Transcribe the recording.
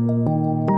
Música